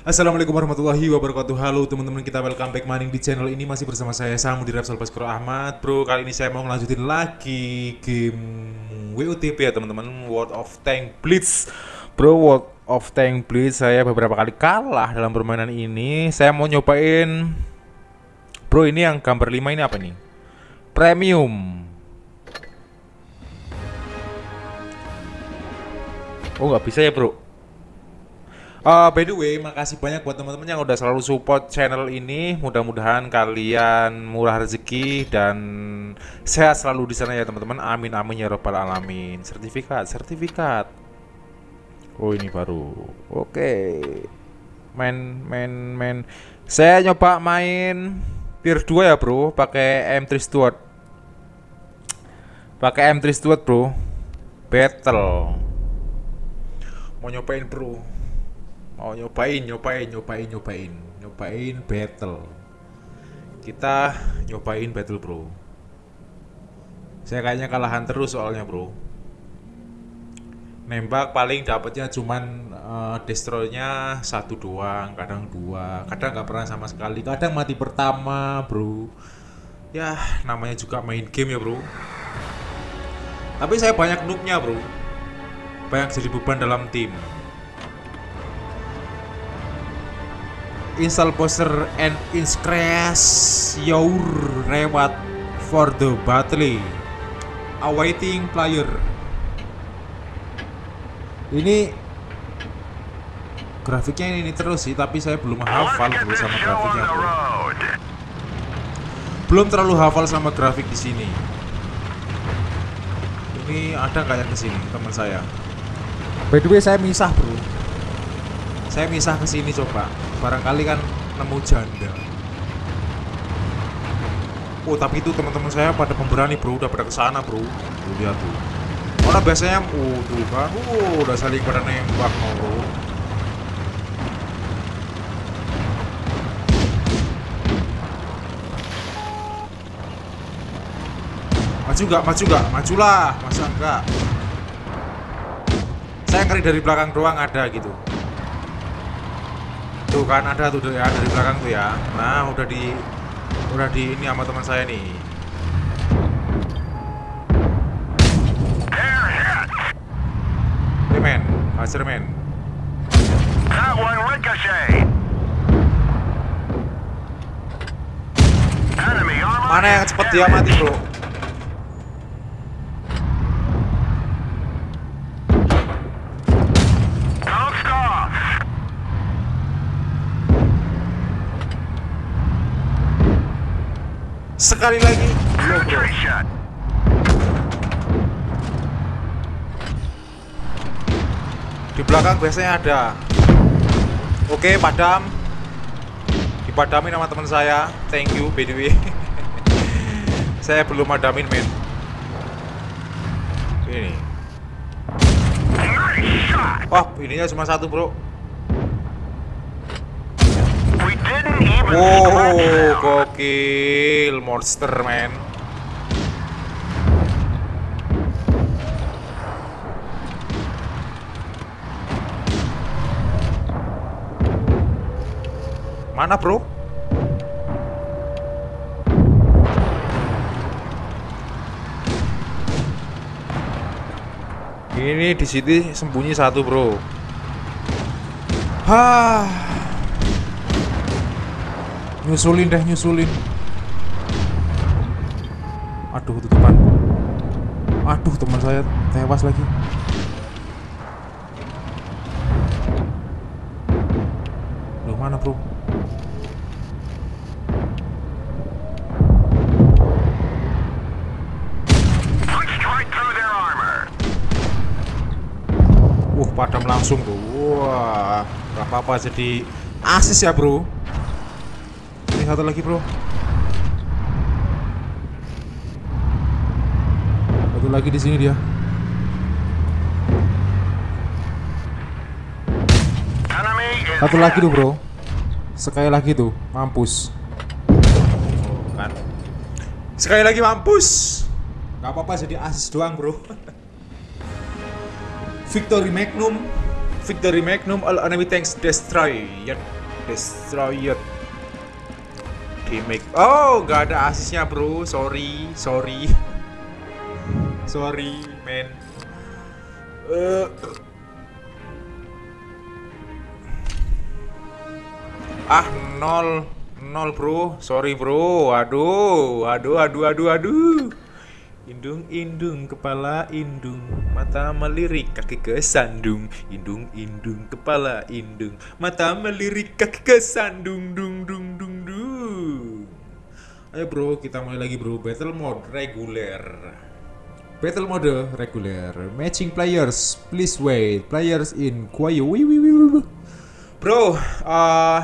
Assalamualaikum warahmatullahi wabarakatuh. Halo teman-teman kita welcome back maning di channel ini. Masih bersama saya Samu di Rapsal Baskoro Ahmad. Bro kali ini saya mau ngelanjutin lagi game WOTP ya teman-teman. World of Tank Blitz. Bro World of Tank Blitz saya beberapa kali kalah dalam permainan ini. Saya mau nyobain Bro ini yang gambar 5 ini apa nih? Premium. Oh nggak bisa ya bro Uh, by the way, makasih banyak buat teman-teman yang udah selalu support channel ini. Mudah-mudahan kalian murah rezeki dan sehat selalu di sana ya teman-teman. Amin amin ya robbal alamin. Sertifikat, sertifikat. Oh ini baru. Oke. Okay. Main, main, main. Saya nyoba main tier 2 ya bro, pakai M3 Stuart. Pakai M3 Stuart bro. Battle. Mau nyobain bro mau nyobain nyobain nyobain nyobain. Nyobain battle. Kita nyobain battle bro. Saya kayaknya kalahan terus soalnya bro. Nembak paling dapatnya cuman uh, destroynya satu doang kadang dua. Kadang nggak pernah sama sekali. Kadang mati pertama bro. Ya namanya juga main game ya bro. Tapi saya banyak noobnya bro. Banyak jadi beban dalam tim install poster and increase your reward for the battle. Awaiting player. Ini grafiknya ini, ini terus sih tapi saya belum hafal dulu sama grafiknya. Belum terlalu hafal sama grafik di sini. Ini ada kayak ke sini teman saya? By the way saya misah bro. Saya misah ke sini coba barangkali kan nemu janda. Oh tapi itu teman-teman saya pada pemberani bro. Udah pada ke sana bro. Tuh lihat tuh. Orang biasanya? Oh tuh kan oh udah saling pada nembak bro. Maju gak maju gak majulah. Masa enggak saya ngeri dari belakang doang ada gitu Tuh kan ada tuh ya dari belakang tuh ya. Nah, udah di udah di ini sama teman saya nih. Hey man, Master man. Mana yang cepet dia mati, Bro? Sekali lagi. Di belakang biasanya ada. Oke padam. Dipadamin sama teman saya. Thank you by saya belum madamin men. Ini. Wah ininya cuma satu bro Wow, gokil monster man. Mana, Bro? Ini di sini sembunyi satu, Bro. Hah nyusulin deh nyusulin. Aduh tutupan aduh teman saya tewas lagi. Loh mana bro? Wah, padam langsung bro. Wah, gak apa-apa jadi asis ya bro satu lagi bro Satu lagi di sini dia Satu lagi tuh bro Sekali lagi tuh Mampus. Sekali lagi mampus Gak apa-apa jadi asis doang bro Victory Magnum Victory Magnum all enemy tanks destroyed. Destroyed. Damage. Oh, nggak ada asisnya, Bro. Sorry, sorry. sorry, man. Eh. Ah, nol. Nol, Bro. Sorry, Bro. Aduh, aduh, aduh, aduh, aduh. Indung, indung, kepala indung, mata melirik, kaki kesandung. Indung, indung, kepala indung, mata melirik, kaki kesandung, dung, dung, dung, dung. Ayo bro, kita mulai lagi bro. Battle mode reguler. Battle mode reguler. Matching players, please wait. Players in quiet. Bro, uh,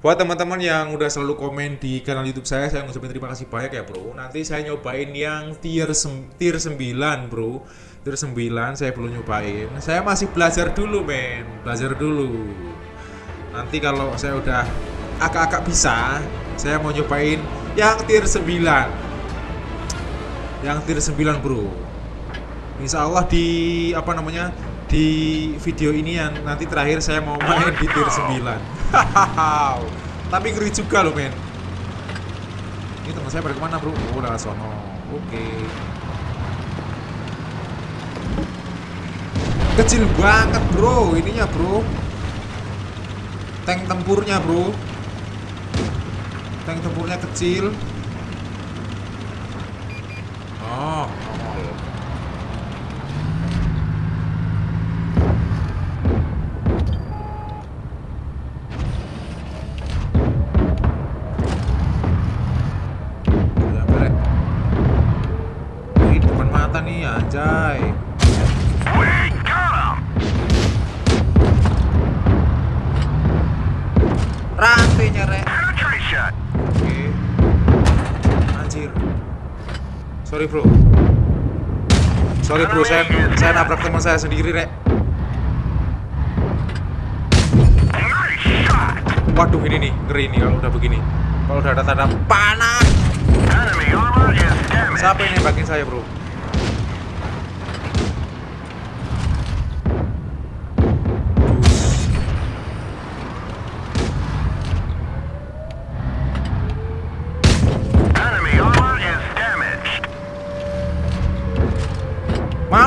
buat teman-teman yang udah selalu komen di kanal YouTube saya, saya ngucapin terima kasih banyak ya, Bro. Nanti saya nyobain yang tier tier 9, Bro. Tier 9 saya belum nyobain. Saya masih belajar dulu, men. Belajar dulu. Nanti kalau saya udah agak-agak bisa, saya mau nyobain yang tier 9. Yang tier 9, Bro. Insya Allah di apa namanya? di video ini yang nanti terakhir saya mau main di tier 9 tapi ngeri juga loh men ini teman saya pada ke mana bro? oh udah sono oke kecil banget bro ininya bro tank tempurnya bro tank tempurnya kecil oh. Rantai nyerek. Oke. Anjir. Sorry bro. Sorry bro, saya saya nabrak teman saya sendiri, Rek. Waduh ini nih, ngeri nih kalau udah begini. Kalau udah ada tanda panah. Siapa ini bagian saya, Bro?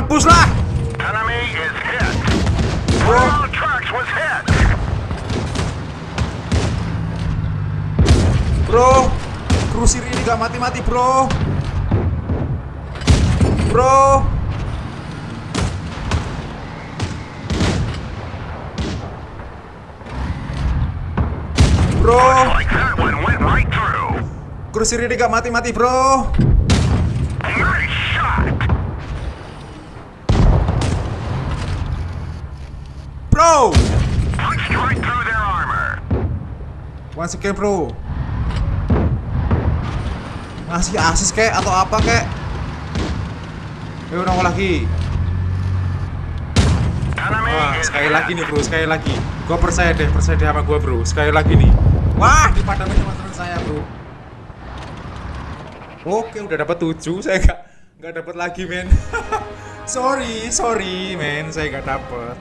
Mampuslah! Enemy Bro, krusir ini gak mati-mati, bro. Bro. Bro. Krusir ini gak mati-mati, bro. Once again bro. Ngasih asis kek atau apa kek? Ayo nongol lagi. Wah, sekali lagi nih bro, sekali lagi. Gua percaya deh, percaya deh sama gua bro. Sekali lagi nih. Wah, di padang sama teman saya bro. Oke, udah dapat 7, saya nggak nggak dapat lagi men. sorry, sorry men, saya nggak dapat.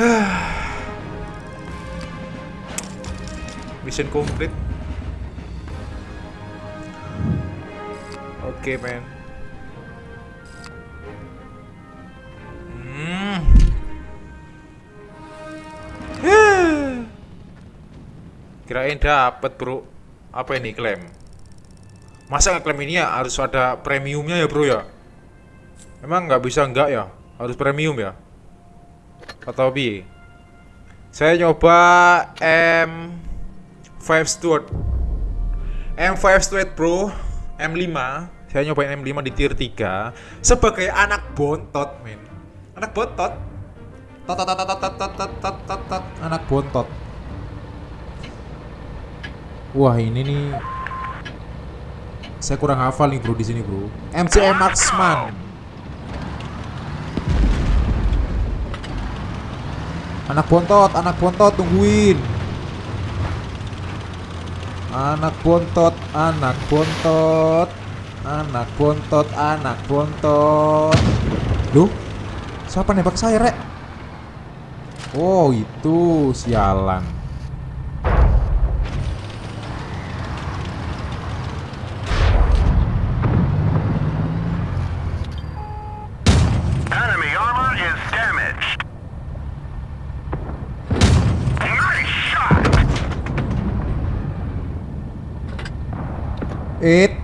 Mission complete. Oke, okay, men. Hmm. Kirain dapat, Bro. Apa ini klaim? Masa ngeklaim ini ya harus ada premiumnya ya, Bro ya? Emang nggak bisa nggak ya? Harus premium ya? Atau B? Saya nyoba M5 Stuart. M5 Stuart, Bro. M5 saya nyobain M5 di tier 3 sebagai anak bontot men. Anak bontot. Tot tot tot tot tot tot tot tot tot anak bontot. Wah ini nih. Saya kurang hafal nih bro di sini bro. MCM Marksman. Anak bontot anak bontot tungguin anak bontot anak bontot Anak bontot, anak bontot. Loh? Siapa nembak saya, Rek? Oh, itu sialan. Enemy armor is damaged. Nice shot! It.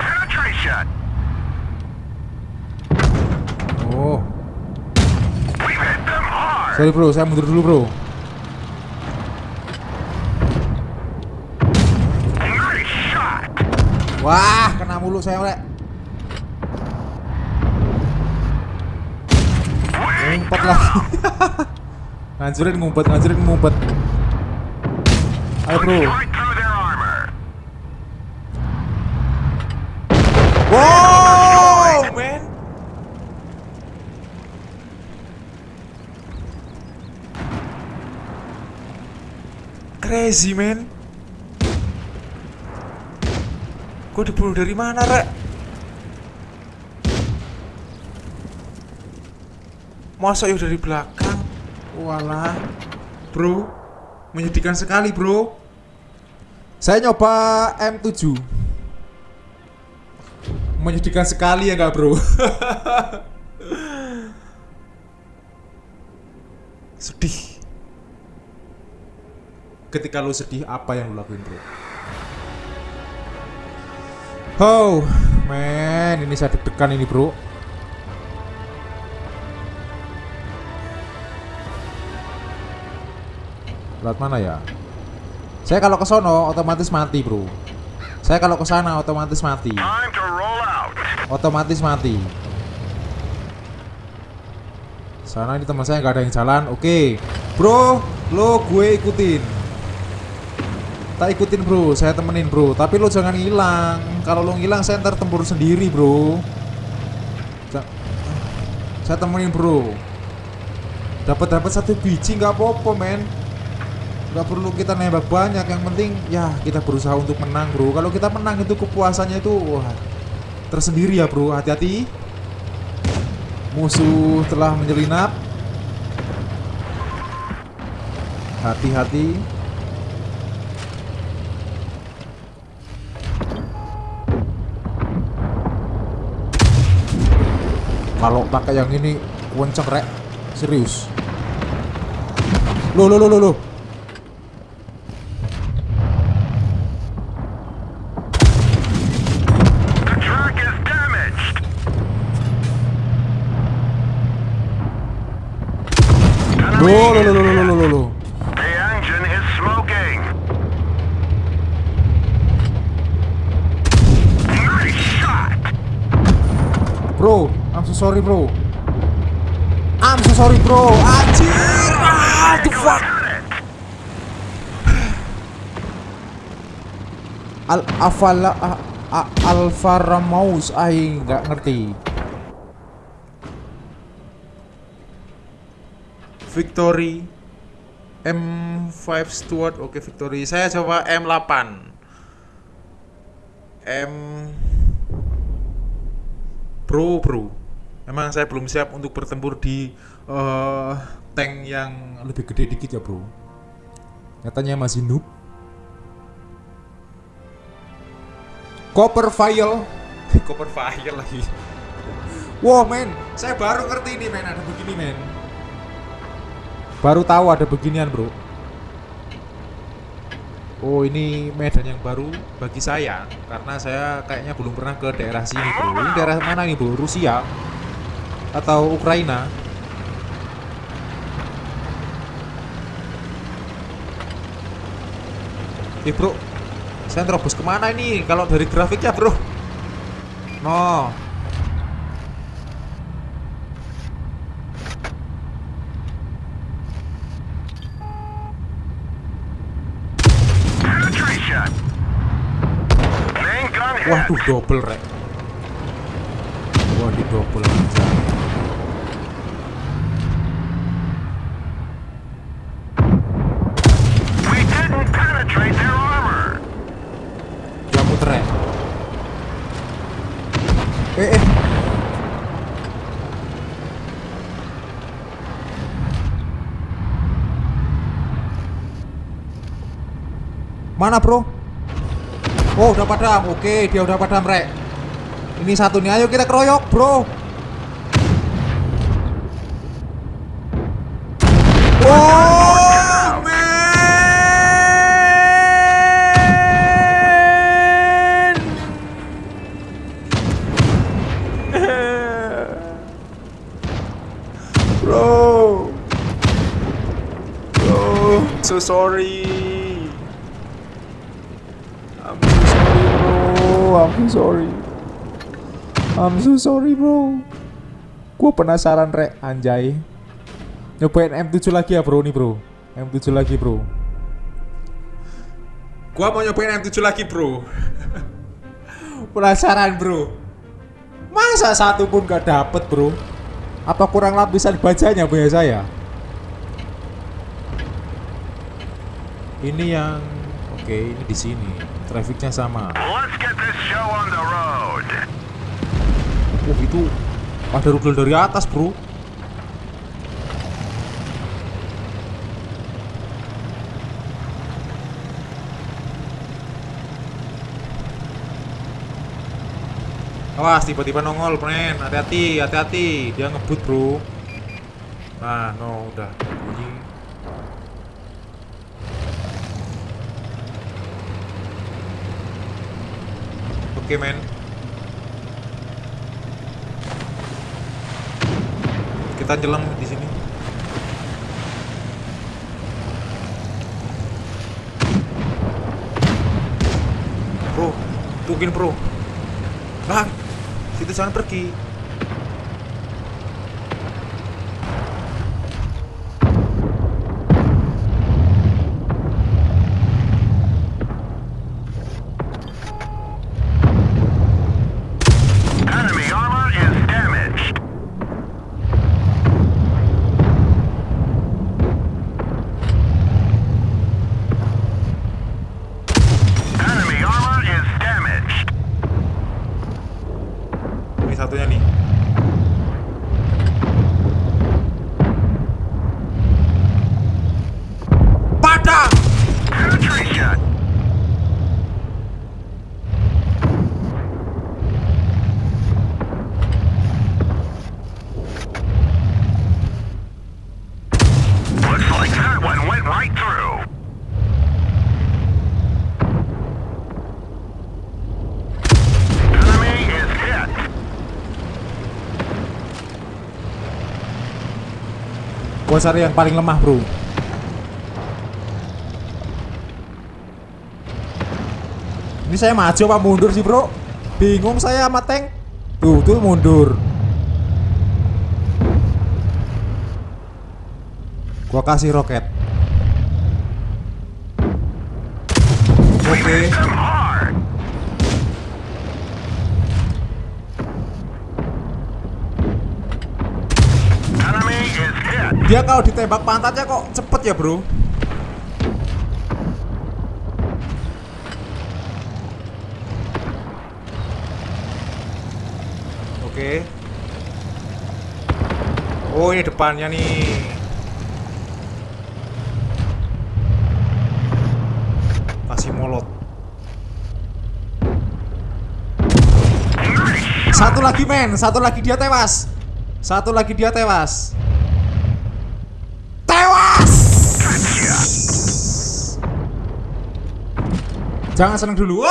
Penetration! Oh, sorry bro, saya mundur dulu bro. Wah, kena mulu saya rek. Ngumpet lagi. ngancurin ngumpet, ngancurin ngumpet. Ayo bro. Right through their armor. Wow, man. Crazy, man. Gue dibunuh dari mana, Rek? Masa yuk dari belakang? Walah. Bro, menyedihkan sekali, bro. Saya nyoba M7 menyedihkan sekali ya nggak bro sedih ketika lu sedih apa yang lu lakuin bro oh men ini saya deg-degan ini bro Lewat mana ya? Saya kalau ke sono otomatis mati, Bro. Saya kalau ke sana otomatis mati. Otomatis mati. Sana ini teman saya nggak ada yang jalan. Oke. Bro, lo gue ikutin. Tak ikutin, Bro. Saya temenin, Bro. Tapi lo jangan hilang. Kalau lo ngilang saya ntar tempur sendiri, Bro. Saya temenin, Bro. Dapat dapat satu biji nggak apa-apa, men nggak perlu kita nembak banyak yang penting ya kita berusaha untuk menang bro kalau kita menang itu kepuasannya itu wah tersendiri ya bro hati-hati musuh telah menyelinap hati-hati kalau pakai yang ini kenceng rek serius lo lo lo lo lo. The engine is smoking. Nice shot. Bro, I'm so sorry bro. I'm so sorry bro. Anjir. Ah, the fuck. Al Afala a, a, Alfa Ramos ai nggak ngerti. Victory M5 Stuart oke Victory saya coba M8 M Bro bro Emang saya belum siap untuk bertempur di eh, tank yang lebih gede dikit ya bro. Nyatanya masih noob. Copper file Copper file lagi. Wow men. Saya baru ngerti ini men. Ada begini men. Baru tahu ada beginian bro. Oh ini medan yang baru bagi saya. Karena saya kayaknya belum pernah ke daerah sini bro. Ini daerah mana nih bro? Rusia? Atau Ukraina? Eh bro Saya terobos ke mana ini? Kalau dari grafiknya bro No. Waduh double rek Wah di double aja We didn't penetrate their armor. Dia muter rek Eh eh Mana bro? Oh udah padam, oke dia udah padam rek Ini satu nih, ayo kita keroyok bro sorry bro. Gue penasaran rek. Anjay. Nyobain M7 lagi ya bro nih bro. M7 lagi bro. Gua mau nyobain M7 lagi bro. Penasaran bro. Masa satu pun gak dapet bro? Apa kurang lapisan bacanya punya saya? Ini yang Oke ini di sini. Trafficnya sama. Let's get this show on the road. Oh itu Ada rugel dari atas bro. Awas tiba-tiba nongol men. Hati-hati hati-hati. Dia ngebut bro. Nah no udah. Bunyi. Oke men Kita nyelam di sini. Bro, tungguin bro. Bang, situ jangan pergi. Enemy armor is damaged. Enemy armor is damaged. Ini satunya nih. Padang! Penetration. Looks like that one went right through. Enemy is hit. Cari yang paling lemah, bro. Ini saya maju apa mundur sih, bro? Bingung saya sama tank. Tuh, tuh mundur. Gua kasih roket. Oke. Hit them hard. Enemy is hit. Dia kalau ditembak pantatnya kok cepet ya, bro? Oke. Oh, ini depannya nih. Kasih molot. Satu lagi men, satu lagi dia tewas. Satu lagi dia tewas. Tewas. Jangan seneng dulu.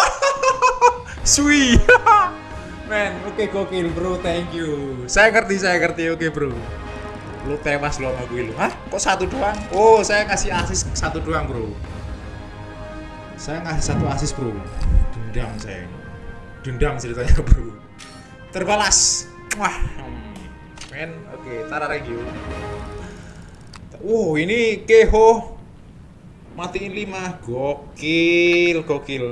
Sui. Men, oke gokil bro, thank you. Saya ngerti, saya ngerti, oke bro. Lu tewas lo sama gue lu. Hah? Kok satu doang? Oh, saya kasih asis satu doang bro. Saya ngasih satu asis bro. Dendam saya. Dendam ceritanya bro. Terbalas. Wah. Men, oke, Tara review. Oh, ini Keho. Matiin 5. Gokil, gokil.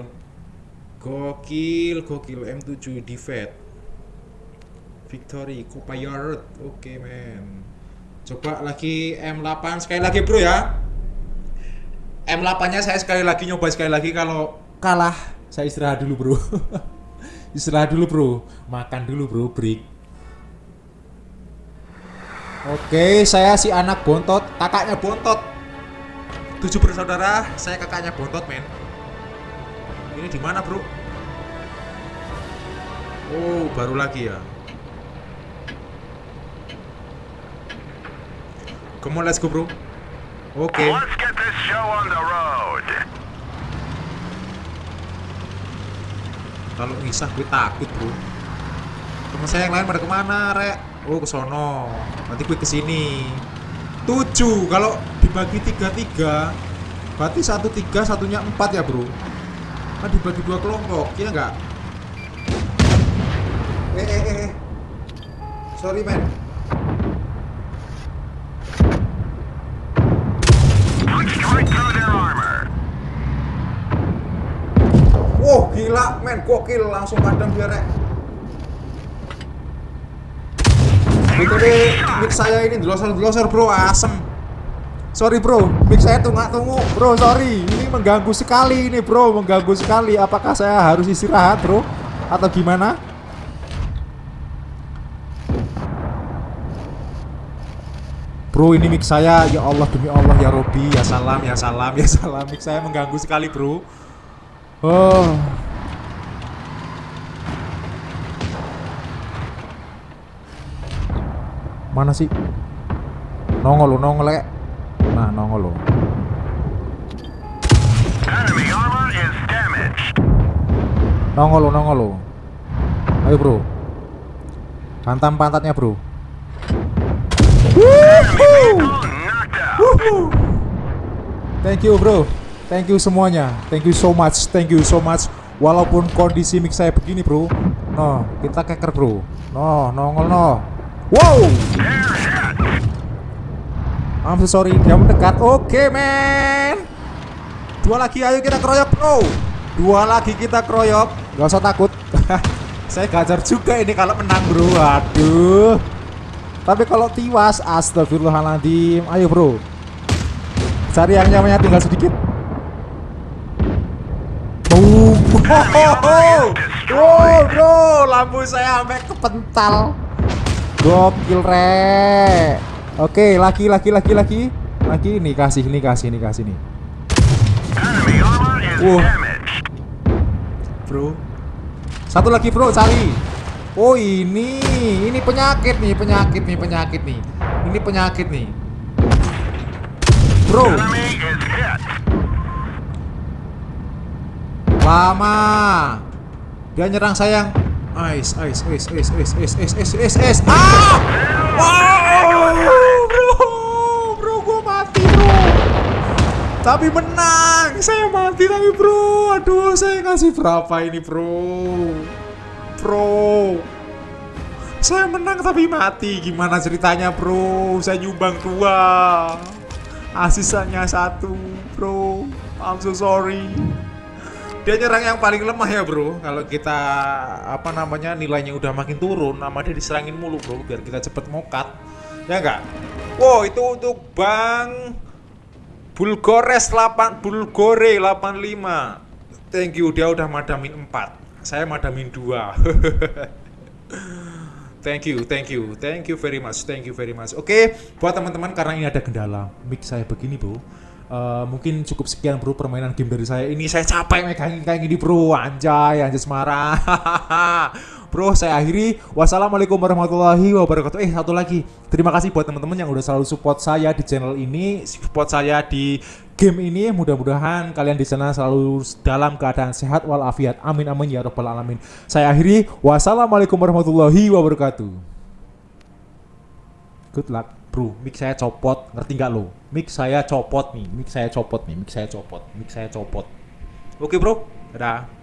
Gokil, gokil M7 defeat. Victory, Copilot. Oke, men. Coba lagi M8 sekali lagi, Bro ya. M8-nya saya sekali lagi nyoba sekali lagi kalau kalah saya istirahat dulu, Bro. istirahat dulu, Bro. Makan dulu, Bro, break. Oke, saya si anak bontot, kakaknya bontot. Tujuh bersaudara, saya kakaknya bontot, men. Ini di mana, Bro? Oh, baru lagi ya. Come on, let's go, Bro. Oke. Let's get this show on the road. Kalau ngisah gue takut, Bro. Temen saya yang lain pada ke mana, Rek? Oh, ke sono. Nanti gue ke sini. Tujuh. Kalau dibagi tiga tiga, berarti satu tiga, satunya empat ya, Bro. Kan dibagi dua kelompok, iya nggak? Eh, eh, eh, eh. Sorry, man. Wow, gila, men. Gokil. Langsung padam dia, Rek. BTW, mic saya ini delosor-delosor, bro. Asem. Sorry, bro. Mic saya tunggu-tunggu. Bro, sorry. Ini mengganggu sekali ini, bro. Mengganggu sekali. Apakah saya harus istirahat, bro? Atau gimana? Bro, ini mic saya. Ya Allah, demi Allah, ya Robi. Ya salam, ya salam, ya salam. Mic saya mengganggu sekali, bro. Oh. Mana sih? Nongol lo, nongol le. Nah, nongol lo. Enemy armor is damaged. Nongol lo, nongol lo. Ayo, Bro. Hantam pantatnya, Bro. Thank you, Bro. Thank you semuanya. Thank you so much. Thank you so much. Walaupun kondisi mic saya begini, Bro. No, kita keker, Bro. No, nongol no. Wow! I'm so sorry, dia mendekat. Oke, men. Dua lagi, ayo kita keroyok, bro. Dua lagi kita keroyok. Gak usah takut. Saya gajar juga ini kalau menang, bro. Aduh. Tapi kalau tiwas, astagfirullahaladzim. Ayo, bro. Cari yang nyamannya tinggal sedikit. Boom. Oh, bro, lampu saya sampai kepental. Gokil re. Oke, laki laki laki laki. Laki ini kasih, ini kasih, ini kasih is Wah. Bro. Satu lagi, Bro, cari. Oh, ini. Ini penyakit nih, penyakit nih, penyakit nih. Ini penyakit nih. Bro, lama. Dia nyerang saya yang Ice, ice, ice, ice, ice, ice, ice, ice, ice, ice. Ah! Wow, bro, bro, gua mati, bro. Tapi menang, saya mati tapi bro. Aduh, saya kasih berapa ini, bro? Bro. Saya menang tapi mati. Gimana ceritanya, bro? Saya nyumbang dua. Asisannya satu, bro. I'm so sorry. Dia nyerang yang paling lemah ya, bro. Kalau kita apa namanya nilainya udah makin turun, nama dia diserangin mulu, bro, biar kita cepet mokat. Ya enggak? Wow, itu untuk Bang Bulgores 8 Bulgore 85. Thank you, dia udah madamin 4. Saya madamin 2. thank you, thank you, thank you very much, thank you very much. Oke, buat teman-teman karena ini ada kendala, mic saya begini, Bro. Eh, mungkin cukup sekian bro permainan game dari saya. Ini saya capek megangin kayak gini bro. Anjay anjay semarang. Bro saya akhiri. Wassalamualaikum warahmatullahi wabarakatuh. Eh satu lagi. Terima kasih buat teman-teman yang udah selalu support saya di channel ini. Support saya di game ini. Mudah-mudahan kalian di sana selalu dalam keadaan sehat walafiat. Amin amin ya robbal alamin. Saya akhiri. Wassalamualaikum warahmatullahi wabarakatuh. Good luck bro mic saya copot. Ngerti nggak lo? Mic saya copot nih. Mic saya copot nih. Mic saya copot. Mic saya copot. Oke bro. Dadah